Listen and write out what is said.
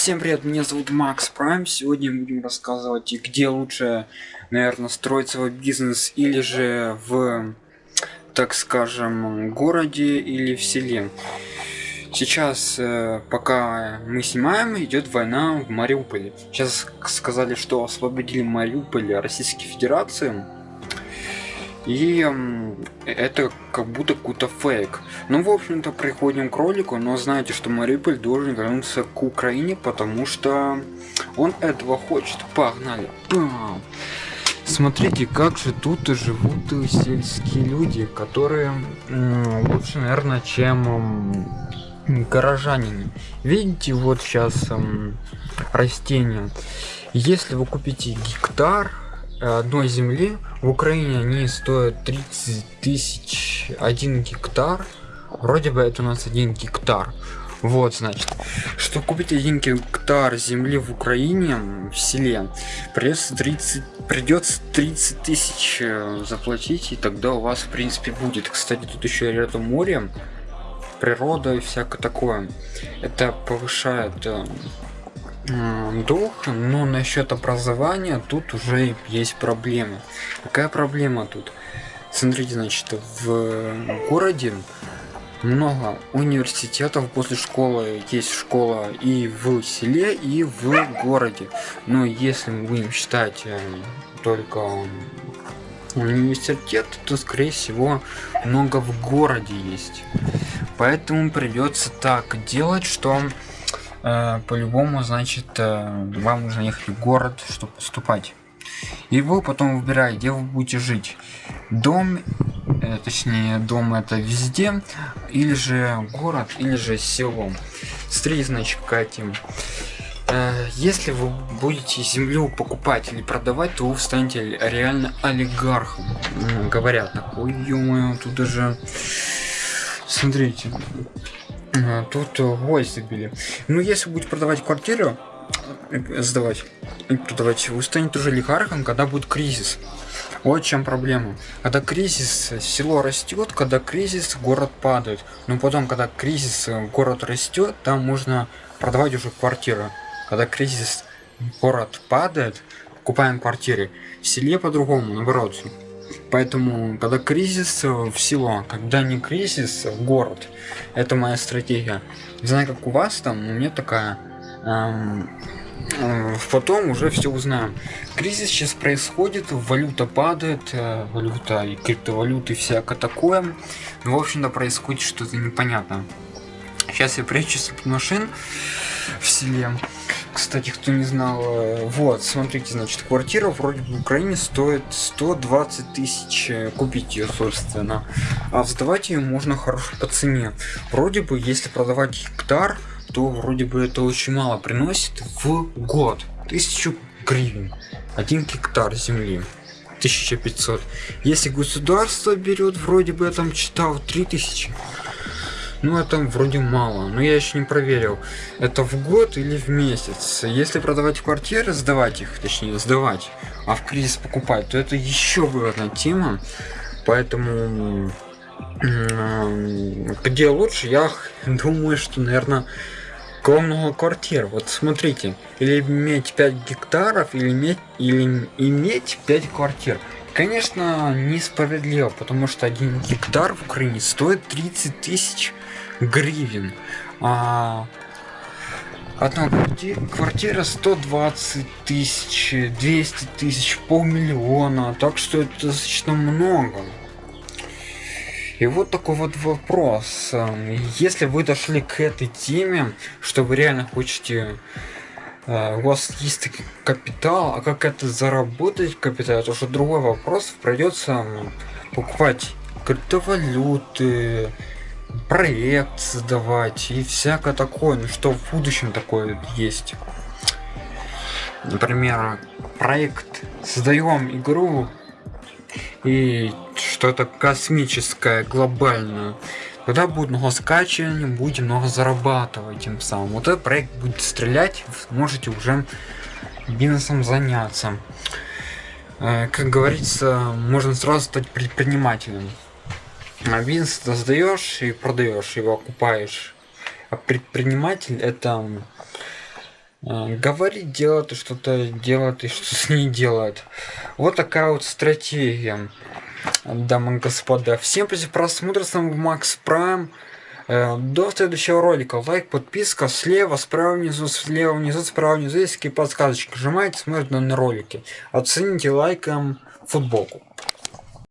Всем привет, меня зовут Макс Прайм. Сегодня будем рассказывать, где лучше, наверное, строить свой бизнес или же в, так скажем, городе или в селе. Сейчас, э, пока мы снимаем, идет война в Мариуполе. Сейчас сказали, что освободили Мариуполь Российской Федерации и это как будто какой-то фейк. Ну, в общем-то, приходим к ролику, но знаете, что Мариуполь должен вернуться к Украине, потому что он этого хочет. Погнали. Бам! Смотрите, как же тут живут сельские люди, которые лучше, наверное, чем горожанины. Видите, вот сейчас растения. Если вы купите гектар, одной земли. В Украине они стоят 30 тысяч один гектар. Вроде бы это у нас один гектар. Вот значит что купить один гектар земли в Украине в селе придется 30 придется 30 тысяч э, заплатить и тогда у вас в принципе будет. Кстати тут еще рядом море природа и всякое такое. Это повышает э, дух, но насчет образования тут уже есть проблема. Какая проблема тут? Смотрите, значит, в городе много университетов после школы есть школа и в селе и в городе но если мы будем считать э, только университет то скорее всего много в городе есть поэтому придется так делать что по-любому, значит, э, вам нужно ехать в город, чтобы поступать. И вы потом выбираете, где вы будете жить. Дом, э, точнее, дом это везде, или же город, или же село. Смотрите, значит, какая тема. Э, если вы будете землю покупать или продавать, то вы станете реально олигархом. Говорят так, ой, тут даже... Смотрите, Тут гвоздь забили. Ну, если будете продавать квартиру, э, сдавать, продавать, вы станете уже олигархом, когда будет кризис. Вот чем проблема. Когда кризис, село растет, когда кризис, город падает. Но потом, когда кризис, город растет, там можно продавать уже квартиры. Когда кризис, город падает, купаем квартиры. В селе по-другому, наоборот. Поэтому, когда кризис в село, когда не кризис в город, это моя стратегия. Не знаю, как у вас там, у меня такая. Эм, э, потом уже все узнаем. Кризис сейчас происходит, валюта падает, э, валюта и криптовалюты, всякое такое. Ну, в общем-то, происходит что-то непонятное. Сейчас я прячусь от машин в селе. Кстати, кто не знал, э, вот, смотрите, значит, квартира вроде бы в Украине стоит 120 тысяч э, купить ее, собственно. А сдавать ее можно хорошо по цене. Вроде бы, если продавать гектар, то вроде бы это очень мало приносит в год. Тысячу гривен. Один гектар земли. 1500. Если государство берет, вроде бы я там читал 3000. Ну это вроде мало, но я еще не проверил. Это в год или в месяц. Если продавать квартиры, сдавать их, точнее сдавать, а в кризис покупать, то это еще выгодная тема. Поэтому где лучше, я думаю, что, наверное, много квартир. Вот смотрите, или иметь 5 гектаров, или иметь, или иметь 5 квартир. Конечно, несправедливо, потому что один гектар в Украине стоит 30 тысяч гривен. А одна квартира 120 тысяч, 200 тысяч, полмиллиона. Так что это достаточно много. И вот такой вот вопрос. Если вы дошли к этой теме, что вы реально хотите у вас есть капитал, а как это заработать капитал, это уже другой вопрос. Придется покупать криптовалюты, проект создавать и всякое такое, ну что в будущем такое есть. Например, проект создаем игру и что-то космическое, глобальное. Тогда будет много скачивания, будете много зарабатывать тем самым. Вот этот проект будет стрелять, сможете уже бизнесом заняться. Э, как говорится, можно сразу стать предпринимателем. А бизнес создаешь и продаешь его окупаешь а предприниматель это э, говорит, делает что-то делает и что-то не делает. Вот такая вот стратегия, дамы и господа. Всем спасибо просмотра, с вами Макс Прайм. Э, до следующего ролика. Лайк, подписка слева, справа внизу, слева внизу, справа внизу есть такие подсказочки. Нажимайте, смотрите на ролики. Оцените лайком футболку.